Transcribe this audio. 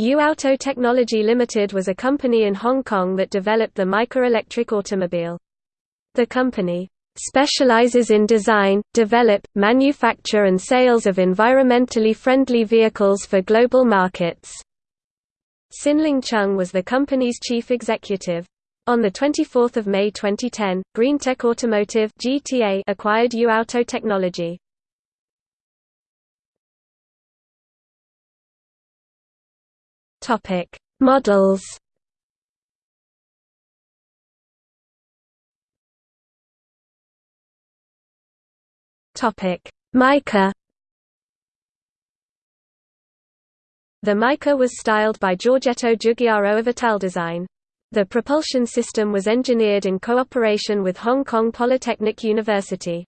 EuAuto Technology Limited was a company in Hong Kong that developed the MyCar electric automobile. The company specializes in design, develop, manufacture and sales of environmentally friendly vehicles for global markets. Sin-Ling Chung was the company's chief executive. On 24 May 2010, GreenTech Automotive acquired EuAuto Technology. Models Topic: MyCar The MyCar was styled by Giorgetto Giugiaro of Italdesign. The propulsion system was engineered in cooperation with Hong Kong Polytechnic University.